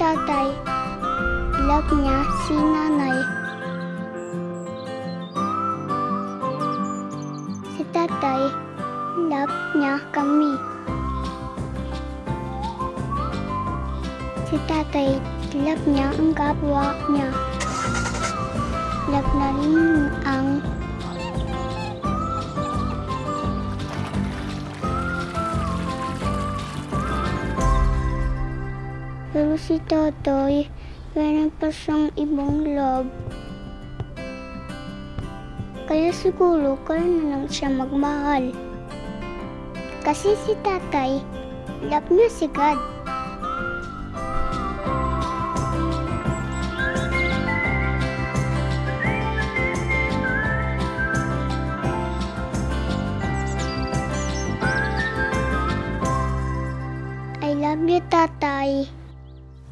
tatay. Love niya si nanay. Si tatay, love niya kami. Si tatay, love niya ang kapwa niya. Pero si Totoy, meron pa siyang ibang love. Kaya siguro kaya na lang siya magmahal. Kasi si tatay, love niya si God. I love you, tatay.